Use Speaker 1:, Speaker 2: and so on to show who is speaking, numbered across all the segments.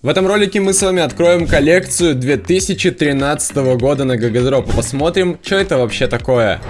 Speaker 1: В этом ролике мы с вами откроем коллекцию 2013 года на Гагадроп и посмотрим, что это вообще такое.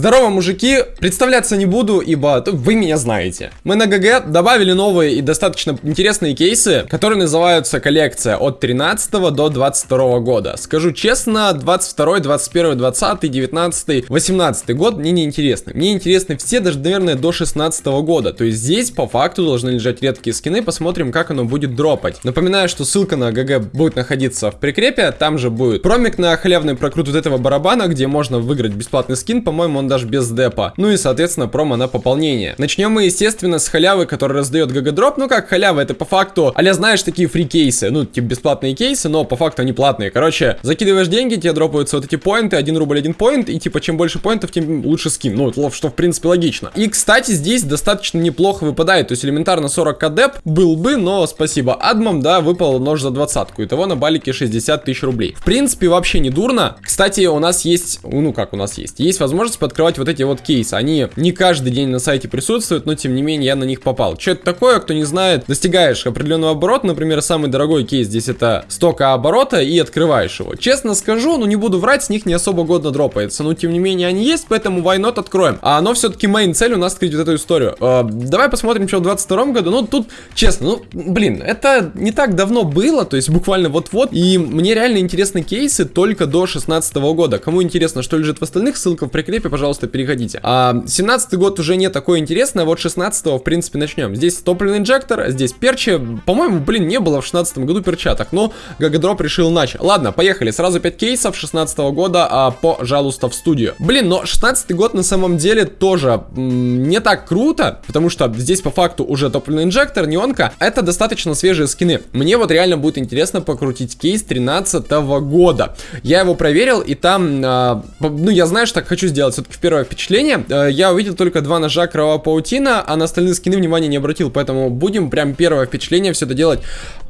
Speaker 1: Здорово, мужики! Представляться не буду, ибо вы меня знаете. Мы на ГГ добавили новые и достаточно интересные кейсы, которые называются коллекция от 13 до 22 года. Скажу честно, 22, 21, 20, 19, 18 год мне не интересны. Мне интересны все, даже, наверное, до 16 года. То есть здесь по факту должны лежать редкие скины, посмотрим, как оно будет дропать. Напоминаю, что ссылка на GG будет находиться в прикрепе, там же будет промик на халявный прокрут вот этого барабана, где можно выиграть бесплатный скин, по-моему, он даже без депа. Ну и, соответственно, промо на пополнение. Начнем мы, естественно, с халявы, который раздает GGDrop. Ну как халява, это по факту, а-ля, знаешь, такие free кейсы. Ну, типа бесплатные кейсы, но по факту они платные. Короче, закидываешь деньги, тебе дропаются вот эти поинты, 1 рубль 1 поинт, и типа чем больше поинтов, тем лучше скин. Ну, что в принципе логично. И, кстати, здесь достаточно неплохо выпадает. То есть элементарно 40к деп был бы, но спасибо админам, да, выпал нож за двадцатку. Итого на балике 60 тысяч рублей. В принципе, вообще не дурно. Кстати, у нас есть, ну как у нас есть, есть возможность подкрывать вот эти вот кейсы. Они не каждый день на сайте присутствуют, но тем не менее я на них попал. Что это такое, кто не знает, достигаешь определенного оборота, например, самый дорогой кейс здесь это стока оборота и открываешь его. Честно скажу, ну не буду врать, с них не особо годно дропается, но тем не менее они есть, поэтому not откроем. А оно все-таки мейн цель у нас открыть вот эту историю. Э, давай посмотрим, что в 22 году. Ну тут, честно, ну блин, это не так давно было, то есть буквально вот-вот, и мне реально интересны кейсы только до 16 года. Кому интересно, что лежит в остальных, ссылка в прикрепе, пожалуйста, переходите смотрите. А, 17 год уже не такой интересный, а вот 16 в принципе, начнем. Здесь топливный инжектор, здесь перчи. По-моему, блин, не было в 16 году перчаток, но Гагадроп решил иначе. Ладно, поехали. Сразу 5 кейсов 16 года, а, пожалуйста, в студию. Блин, но 16 год на самом деле тоже не так круто, потому что здесь по факту уже топливный инжектор, неонка. Это достаточно свежие скины. Мне вот реально будет интересно покрутить кейс 13 года. Я его проверил, и там, а, ну, я знаю, что так хочу сделать все-таки первое впечатление э, я увидел только два ножа кровавая паутина, а на остальные скины внимания не обратил, поэтому будем прям первое впечатление все это делать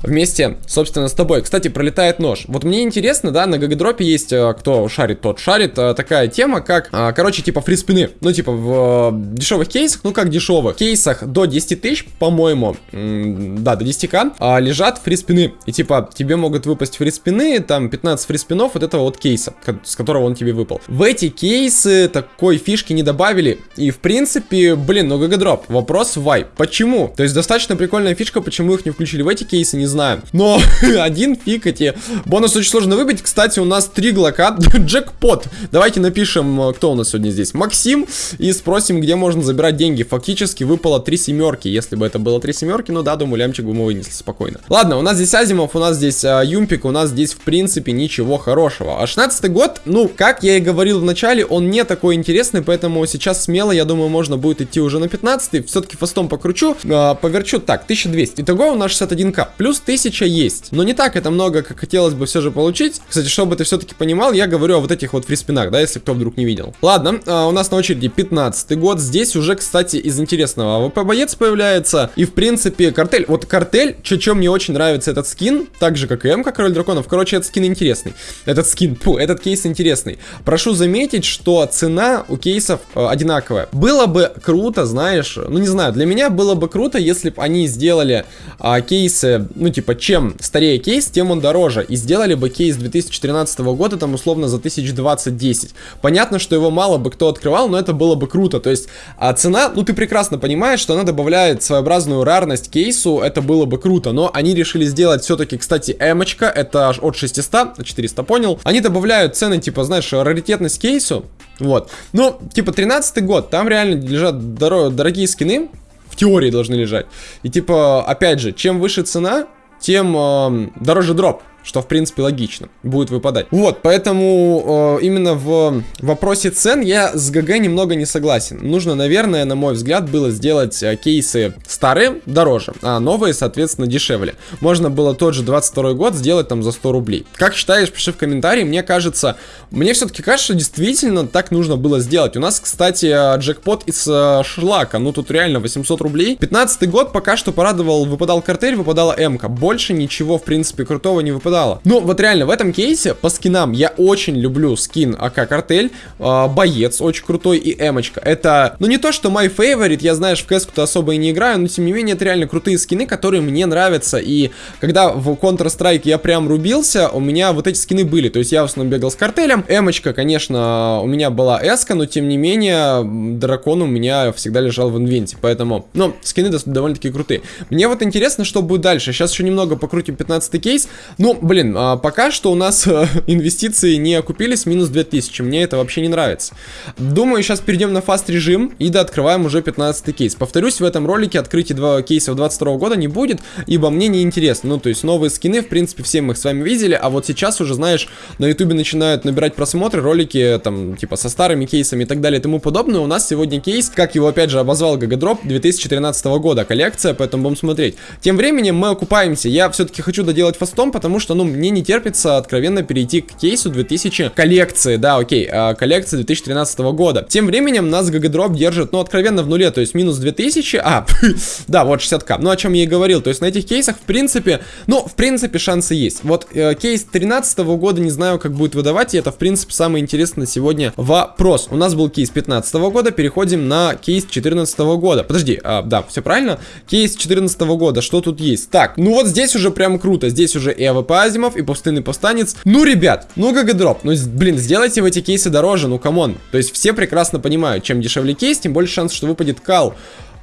Speaker 1: вместе, собственно, с тобой. Кстати, пролетает нож. Вот мне интересно, да, на GGDrop е есть, э, кто шарит, тот шарит, э, такая тема, как, короче, типа фриспины. Ну, типа в дешевых кейсах, ну как дешевых, кейсах до 10 тысяч, по-моему, да, до 10к, а, лежат фриспины. И типа тебе могут выпасть фриспины, там 15 фриспинов вот этого вот кейса, с которого он тебе выпал. В эти кейсы такой фишки не добавили. И в принципе, блин, ну GGDrop. Вопрос why. Почему? То есть достаточно прикольная фишка, почему их не включили в эти кейсы, не знаю. Но один фиг эти. Бонус очень сложно выбить. Кстати, у нас три глока. Джекпот. Давайте напишем, э, кто у нас сегодня здесь. Максим. И спросим, где можно забирать деньги. Фактически выпало три семерки. Если бы это было три семерки, ну да, думаю, лямчик бы мы вынесли спокойно. Ладно, у нас здесь Азимов, у нас здесь а, UMP ик, у нас здесь в принципе ничего хорошего. А 16 год, ну, как я и говорил в начале, он не такой интересный, поэтому поэтому сейчас смело, я думаю, можно будет идти уже на 15 все-таки фастом покручу, э, поверчу, так, 1200, итого у нас 61к, плюс 1000 есть, но не так это много, как хотелось бы все же получить, кстати, чтобы ты все-таки понимал, я говорю о вот этих вот фриспинах, да, если кто вдруг не видел. Ладно, э, у нас на очереди 15 год, здесь уже, кстати, из интересного AWP боец появляется, и в принципе картель, вот картель, что мне очень нравится этот скин, так же как и М, как король драконов, короче, этот скин интересный, этот скин, фу, этот кейс интересный. Прошу заметить, что цена у кейсов э, одинаковая. Было бы круто, знаешь, ну не знаю, для меня было бы круто, если бы они сделали э, кейсы, ну типа, чем старее кейс, тем он дороже. И сделали бы кейс 2013 года, там условно за 1020-10. Понятно, что его мало бы кто открывал, но это было бы круто. То есть а цена, ну ты прекрасно понимаешь, что она добавляет своеобразную рарность кейсу, это было бы круто. Но они решили сделать все-таки, кстати, эмочка, это от 600, 400 понял. Они добавляют цены, типа, знаешь, раритетность кейсу, вот. Ну, типа, 13 год, там реально лежат дор дорогие скины, в теории должны лежать. И типа, опять же, чем выше цена, тем э, дороже дроп. Что в принципе логично, будет выпадать. Вот, поэтому э, именно в вопросе цен я с ГГ немного не согласен. Нужно, наверное, на мой взгляд, было сделать э, кейсы старые дороже, а новые, соответственно, дешевле. Можно было тот же 22 год сделать там за 100 рублей. Как считаешь, пиши в комментарии, мне кажется, мне все-таки кажется, что действительно так нужно было сделать. У нас, кстати, э, джекпот из э, шлака, ну тут реально 800 рублей. 15 год пока что порадовал, выпадал картель, выпадала МК. Больше ничего, в принципе, крутого не выпадало. Ну, вот реально, в этом кейсе по скинам я очень люблю скин АК Картель, э, Боец очень крутой и Эмочка. Это, ну не то, что мой favorite, я, знаешь, в кэску-то особо и не играю, но тем не менее это реально крутые скины, которые мне нравятся. И когда в Counter-Strike я прям рубился, у меня вот эти скины были. То есть я в основном бегал с картелем. Эмочка, конечно, у меня была эска, но тем не менее дракон у меня всегда лежал в инвенте. Поэтому, ну, скины довольно-таки крутые. Мне вот интересно, что будет дальше. Сейчас еще немного покрутим 15 кейс. Ну, блин, а, пока что у нас инвестиции не окупились, минус 2000. Мне это вообще не нравится. Думаю, сейчас перейдем на фаст режим и да, открываем уже 15 кейс. Повторюсь, в этом ролике открытие два кейсов 22 года не будет, ибо мне не интересно. Ну, то есть новые скины, в принципе, все мы их с вами видели, а вот сейчас уже, знаешь, на ютубе начинают набирать просмотры ролики, там, типа, со старыми кейсами и так далее и тому подобное. У нас сегодня кейс, как его опять же обозвал Гагадроп 2013 года, коллекция, поэтому будем смотреть. Тем временем мы окупаемся. Я все-таки хочу доделать фастом, потому что, ну, мне не терпится откровенно перейти к кейсу 2000 коллекции, да, окей, э, коллекции 2013 года. Тем временем нас Гагадроп держит, ну, откровенно в нуле, то есть минус 2000, а, да, вот 60к, ну, о чем я и говорил, то есть на этих кейсах, в принципе, ну, в принципе, шансы есть. Вот э, кейс 13 года, не знаю, как будет выдавать, и это, в принципе, самое интересное сегодня вопрос. У нас был кейс 15 года, переходим на кейс 14 года. Подожди, а, да, все правильно? Кейс 14 года, что тут есть? Так, ну вот здесь уже прям круто, здесь уже и АВП Азимов, и Пустынный Повстанец. Ну, ребят, ну, GGDrop, ну, блин, сделайте в эти кейсы дороже, ну, come on. То есть все прекрасно понимают, чем дешевле кейс, тем больше шанс, что выпадет кал.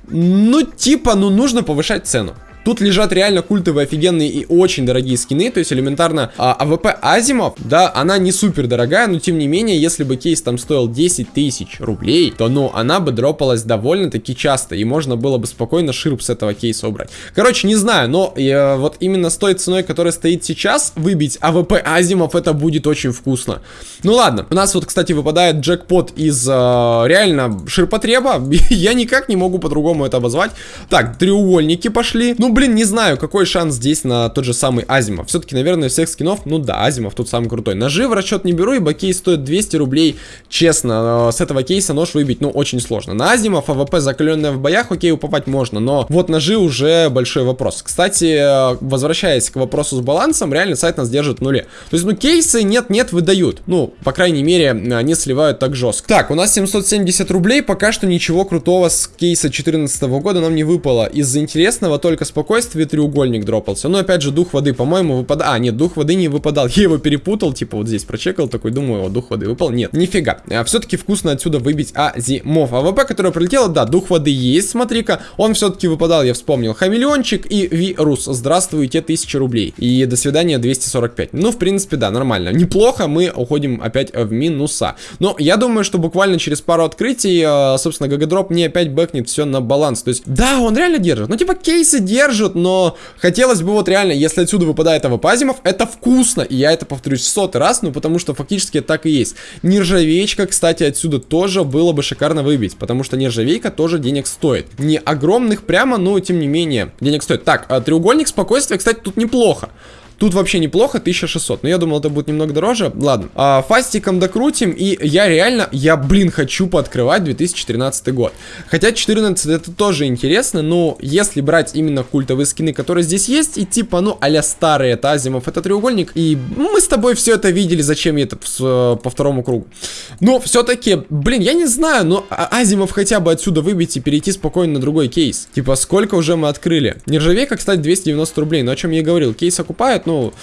Speaker 1: Ну, типа, ну, нужно повышать цену. Тут лежат реально культовые, офигенные и очень дорогие скины, то есть элементарно а, АВП Азимов, да, она не супер дорогая, но тем не менее, если бы кейс там стоил 10 тысяч рублей, то, ну, она бы дропалась довольно-таки часто, и можно было бы спокойно ширп с этого кейса убрать. Короче, не знаю, но э, вот именно с той ценой, которая стоит сейчас, выбить АВП Азимов, это будет очень вкусно. Ну ладно, у нас вот, кстати, выпадает джекпот из э, реально ширпотреба, я никак не могу по-другому это обозвать. Так, треугольники пошли, ну, блин, не знаю, какой шанс здесь на тот же самый Азимов. Все-таки, наверное, всех скинов, ну да, Азимов тут самый крутой. Ножи в расчет не беру, ибо кейс стоит 200 рублей. Честно, с этого кейса нож выбить, ну, очень сложно. На Азимов АВП закаленная в боях, окей, уповать можно, но вот ножи уже большой вопрос. Кстати, возвращаясь к вопросу с балансом, реально сайт нас держит в нуле. То есть, ну, кейсы нет-нет выдают. Ну, по крайней мере, они сливают так жестко. Так, у нас 770 рублей, пока что ничего крутого с кейса 2014 года нам не выпало. Из интересного только спокойно спокойствии треугольник дропался. Ну, опять же, дух воды, по-моему, выпадал. А, нет, дух воды не выпадал. Я его перепутал, типа, вот здесь прочекал, такой, думаю, о, дух воды выпал. Нет, нифига. А, Все-таки вкусно отсюда выбить Азимов. АВП, которая прилетела, да, дух воды есть, смотри-ка. Он все-таки выпадал, я вспомнил. Хамелеончик и вирус. Здравствуйте, 1000 рублей. И до свидания, 245. Ну, в принципе, да, нормально. Неплохо, мы уходим опять в минуса. Но я думаю, что буквально через пару открытий, а, собственно, GGDrop не опять бэкнет все на баланс. То есть, да, он реально держит. Ну, типа, кейсы держит держит, но хотелось бы вот реально, если отсюда выпадает АВП Азимов, это вкусно, и я это повторюсь сотый раз, ну потому что фактически так и есть. Нержавеечка, кстати, отсюда тоже было бы шикарно выбить, потому что нержавейка тоже денег стоит. Не огромных прямо, но тем не менее денег стоит. Так, а треугольник спокойствия, кстати, тут неплохо. Тут вообще неплохо, 1600. Но я думал, это будет немного дороже. Ладно. А, фастиком докрутим. И я реально, я, блин, хочу пооткрывать 2013 год. Хотя 14 это тоже интересно. Но если брать именно культовые скины, которые здесь есть, и типа, ну, а старые, это Азимов, это треугольник. И мы с тобой все это видели, зачем я это по второму кругу. Но все-таки, блин, я не знаю, но а, Азимов хотя бы отсюда выбить и перейти спокойно на другой кейс. Типа, сколько уже мы открыли? Нержавейка, кстати, 290 рублей. Но о чем я и говорил, кейс окупает, ну,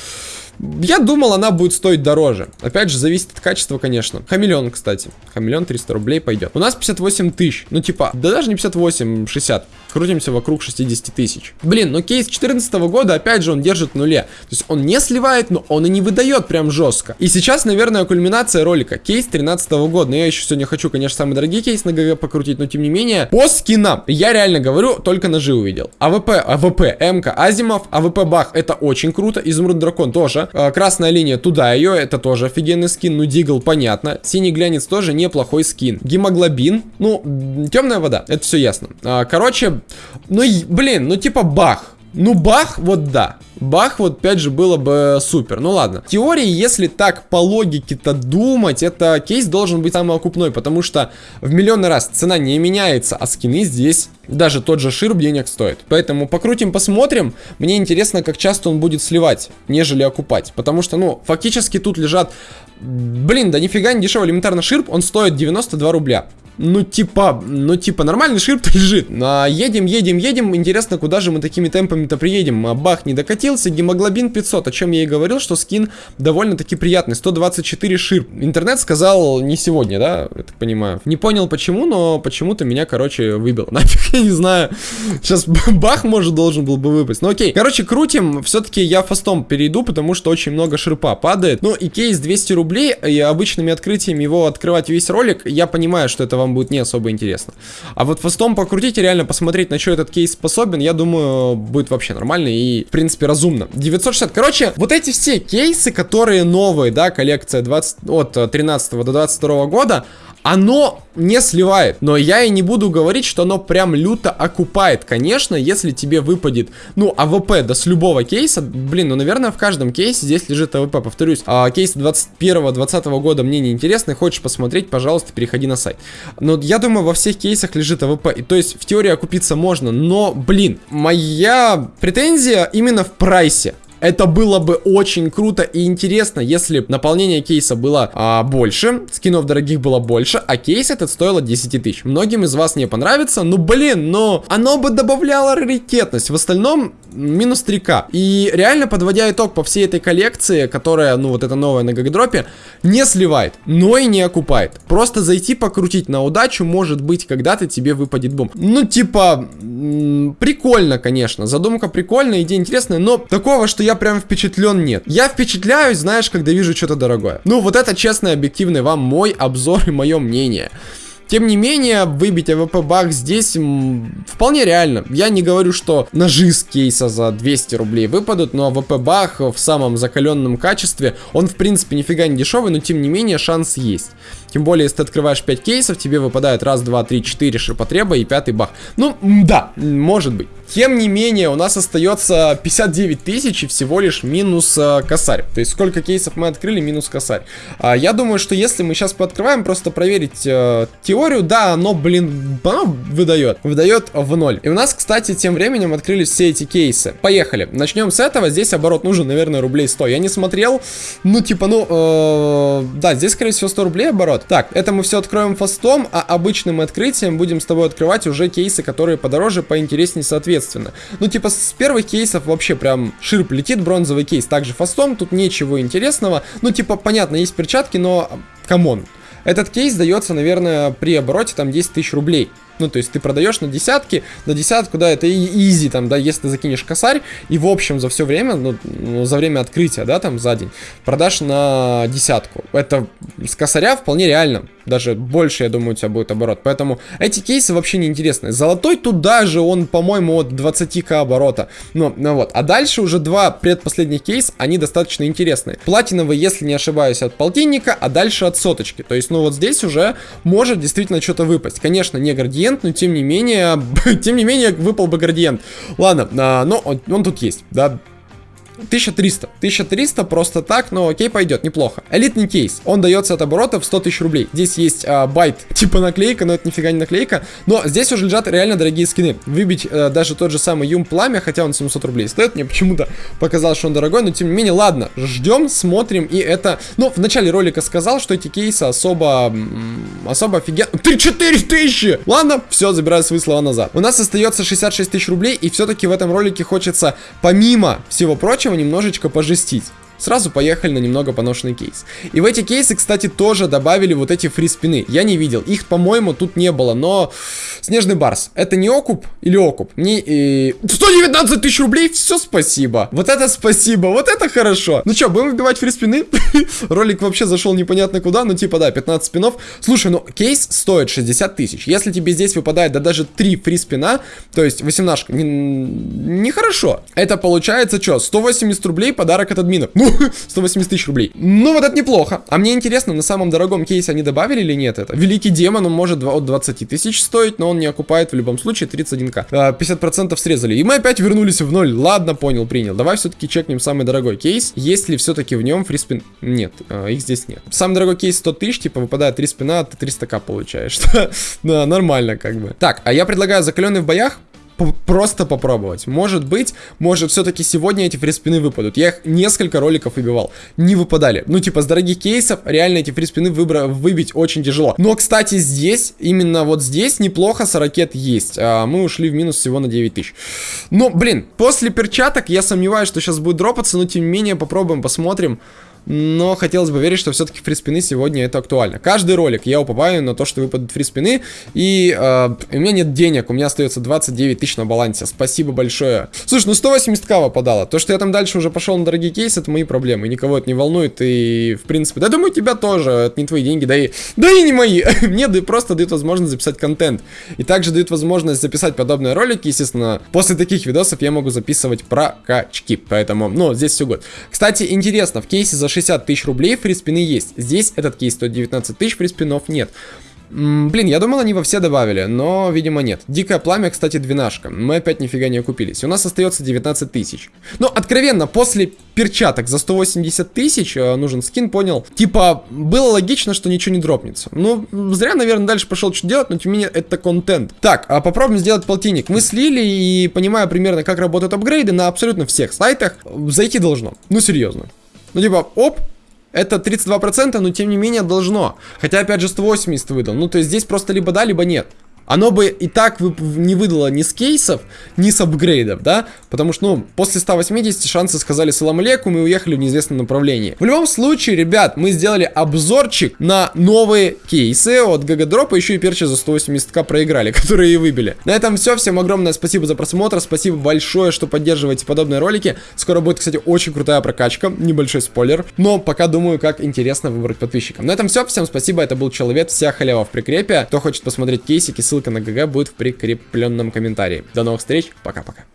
Speaker 1: я думал, она будет стоить дороже. Опять же, зависит от качества, конечно. Хамелеон, кстати. Хамелеон 300 рублей пойдет. У нас 58 тысяч. Ну, типа, да даже не 58, 60. Крутимся вокруг 60 тысяч. Блин, ну кейс 14 года, опять же, он держит в нуле. То есть он не сливает, но он и не выдает прям жестко. И сейчас, наверное, кульминация ролика. Кейс 13 года. Но я еще сегодня хочу, конечно, самый дорогий кейс на ГГ покрутить, но тем не менее. По скинам. Я реально говорю, только ножи увидел. АВП, АВП, МК, Азимов, АВП Бах. Это очень круто. Изумруд Дракон тоже. А, красная линия, туда ее, это тоже офигенный скин. Ну, Дигл, понятно. Синий глянец тоже неплохой скин. Гемоглобин, ну, темная вода, это все ясно. А, короче, ну, блин, ну, типа бах. Ну, бах, вот да. Бах, вот опять же, было бы супер. Ну ладно. В теории, если так по логике-то думать, это кейс должен быть самый окупной, потому что в миллионный раз цена не меняется, а скины здесь даже тот же ширб денег стоит. Поэтому покрутим, посмотрим. Мне интересно, как часто он будет сливать, нежели окупать. Потому что, ну, фактически тут лежат... Блин, да нифига не дешево. Элементарно ширб, он стоит 92 рубля ну типа, ну типа нормальный шрифт лежит. А, едем, едем, едем. Интересно, куда же мы такими темпами-то приедем? А, бах, не докатился. Гемоглобин 500. О чем я и говорил, что скин довольно-таки приятный. 124 ширп. Интернет сказал не сегодня, да? Я так понимаю. Не понял почему, но почему-то меня, короче, выбил. Нафиг, я не знаю. Сейчас бах, может, должен был бы выпасть. Ну окей. Короче, крутим. Все-таки я фастом перейду, потому что очень много ширпа падает. Ну и кейс 200 рублей. И обычными открытиями его открывать весь ролик. Я понимаю, что это вам будет не особо интересно. А вот фастом и реально посмотреть, на что этот кейс способен, я думаю, будет вообще нормально и, в принципе, разумно. 960. Короче, вот эти все кейсы, которые новые, да, коллекция 20, от 13 до 22 года, оно не сливает. Но я и не буду говорить, что оно прям люто окупает. Конечно, если тебе выпадет, ну, АВП, да с любого кейса, блин, ну, наверное, в каждом кейсе здесь лежит АВП. Повторюсь, а, кейс 21-20 года мне не интересны. Хочешь посмотреть, пожалуйста, переходи на сайт. Но я думаю, во всех кейсах лежит АВП. И, то есть, в теории окупиться можно, но, блин, моя претензия именно в прайсе. Это было бы очень круто и интересно, если наполнение кейса было а, больше, скинов дорогих было больше, а кейс этот стоило 10 тысяч. Многим из вас не понравится, ну блин, но оно бы добавляло раритетность. В остальном минус 3к. И реально, подводя итог по всей этой коллекции, которая, ну вот это новая на GGDrop е, не сливает, но и не окупает. Просто зайти покрутить на удачу, может быть, когда-то тебе выпадет бум. Ну типа, прикольно, конечно, задумка прикольная, идея интересная, но такого, что я прям впечатлен нет. Я впечатляюсь, знаешь, когда вижу что-то дорогое. Ну, вот это честный, объективный вам мой обзор и мое мнение. Тем не менее, выбить АВП Бах здесь вполне реально. Я не говорю, что ножи с кейса за 200 рублей выпадут, но АВП Бах в самом закаленном качестве, он в принципе нифига не дешевый, но тем не менее шанс есть. Тем более, если ты открываешь 5 кейсов, тебе выпадает раз, два, три, четыре ширпотреба и пятый бах. Ну, да, может быть. Тем не менее, у нас остается 59 тысяч и всего лишь минус э, косарь. То есть, сколько кейсов мы открыли, минус косарь. А, я думаю, что если мы сейчас пооткрываем, просто проверить э, теорию, да, оно, блин, оно выдает. Выдает в ноль. И у нас, кстати, тем временем открылись все эти кейсы. Поехали. Начнем с этого. Здесь оборот нужен, наверное, рублей 100. Я не смотрел. Ну, типа, ну, э, да, здесь, скорее всего, 100 рублей оборот. Так, это мы все откроем фастом, а обычным открытием будем с тобой открывать уже кейсы, которые подороже, поинтереснее соответственно. Ну, типа, с первых кейсов вообще прям ширп летит бронзовый кейс. Также фастом, тут ничего интересного. Ну, типа, понятно, есть перчатки, но, come on. Этот кейс дается, наверное, при обороте там 10 тысяч рублей. Ну, то есть ты продаешь на десятки, на десятку, да, это изи, там, да, если ты закинешь косарь, и в общем за все время, ну, ну, за время открытия, да, там, за день, продашь на десятку. Это с косаря вполне реально даже больше, я думаю, у тебя будет оборот. Поэтому эти кейсы вообще не интересны. Золотой тут даже он, по-моему, от 20к оборота. Ну, ну вот. А дальше уже два предпоследних кейс, они достаточно интересные. Платиновый, если не ошибаюсь, от полтинника, а дальше от соточки. То есть, ну вот здесь уже может действительно что-то выпасть. Конечно, не градиент, но тем не менее, тем не менее, выпал бы градиент. Ладно, а, но он, он тут есть, да. 1300. 1300 просто так, но окей, пойдет, неплохо. Элитный кейс. Он дается от оборота в 100 тысяч рублей. Здесь есть а, байт, типа наклейка, но это нифига не наклейка. Но здесь уже лежат реально дорогие скины. Выбить а, даже тот же самый Юм Пламя, хотя он 700 рублей стоит, мне почему-то показалось, что он дорогой, но тем не менее, ладно, ждем, смотрим, и это... Ну, в начале ролика сказал, что эти кейсы особо... Особо офигенно... 3-4 тысячи! Ладно, все, забираю свои слова назад. У нас остается 66 тысяч рублей, и все-таки в этом ролике хочется, помимо всего прочего, прочего, немножечко пожестить. Сразу поехали на немного поношенный кейс. И в эти кейсы, кстати, тоже добавили вот эти фри-спины. Я не видел. Их, по-моему, тут не было, но... Снежный Барс. Это не окуп или окуп? Не... И... 119 тысяч рублей? Все, спасибо. Вот это спасибо. Вот это хорошо. Ну что, будем выбивать фри-спины? Ролик вообще зашел непонятно куда. Ну, типа, да, 15 спинов. Слушай, ну, кейс стоит 60 тысяч. Если тебе здесь выпадает, да даже 3 фри-спина, то есть 18 нехорошо. Не Это получается что? 180 рублей подарок от админов. Ну, 180 тысяч рублей. Ну, вот это неплохо. А мне интересно, на самом дорогом кейсе они добавили или нет это? Великий демон, он может от 20 тысяч стоить, но он не окупает в любом случае 31к. 50% а, срезали. И мы опять вернулись в ноль. Ладно, понял, принял. Давай все-таки чекнем самый дорогой кейс. Есть ли все-таки в нем фриспин? Нет, а, их здесь нет. Самый дорогой кейс 100 тысяч, типа выпадает 3 спина, ты 300к получаешь. да, нормально как бы. Так, а я предлагаю закаленный в боях просто попробовать. Может быть, может все-таки сегодня эти фриспины выпадут. Я их несколько роликов выбивал. Не выпадали. Ну, типа, с дорогих кейсов реально эти фриспины выбра выбить очень тяжело. Но, кстати, здесь, именно вот здесь неплохо с ракет есть. А, мы ушли в минус всего на 9 тысяч. Но, блин, после перчаток я сомневаюсь, что сейчас будет дропаться, но тем не менее попробуем, посмотрим но хотелось бы верить, что все-таки фриспины сегодня это актуально. Каждый ролик я упоминаю на то, что выпадут фриспины, и э, у меня нет денег, у меня остается 29 тысяч на балансе. Спасибо большое. Слушай, ну 180к выпадало. То, что я там дальше уже пошел на дорогие кейсы, это мои проблемы. Никого это не волнует, и в принципе, да думаю, тебя тоже, это не твои деньги, да и, да и не мои. Мне просто дают возможность записать контент. И также дают возможность записать подобные ролики, естественно, после таких видосов я могу записывать прокачки. Поэтому, ну, здесь все год. Кстати, интересно, в кейсе за 60 тысяч рублей фриспины есть. Здесь этот кейс стоит 19 тысяч, фриспинов нет. Блин, я думал, они во все добавили, но, видимо, нет. Дикое пламя, кстати, двенашка. Мы опять нифига не окупились. У нас остается 19 тысяч. Но, откровенно, после перчаток за 180 тысяч э, нужен скин, понял? Типа, было логично, что ничего не дропнется. Ну, зря, наверное, дальше пошел что делать, но тем не менее, это контент. Так, а попробуем сделать полтинник. Мы слили и, понимая примерно, как работают апгрейды на абсолютно всех сайтах, зайти должно. Ну, серьезно. Ну, типа, оп, это 32%, но тем не менее должно. Хотя, опять же, 180 выдал. Ну, то есть здесь просто либо да, либо нет. Оно бы и так не выдало ни с кейсов, ни с апгрейдов, да? Потому что, ну, после 180 шансы сказали салам алейкум и уехали в неизвестном направлении. В любом случае, ребят, мы сделали обзорчик на новые кейсы от Гагадропа, еще и перчи за 180к проиграли, которые и выбили. На этом все, всем огромное спасибо за просмотр, спасибо большое, что поддерживаете подобные ролики. Скоро будет, кстати, очень крутая прокачка, небольшой спойлер, но пока думаю, как интересно выбрать подписчикам. На этом все, всем спасибо, это был Человек, вся халява в прикрепе. Кто хочет посмотреть кейсики, ссылка на ГГ будет в прикрепленном комментарии. До новых встреч, пока-пока.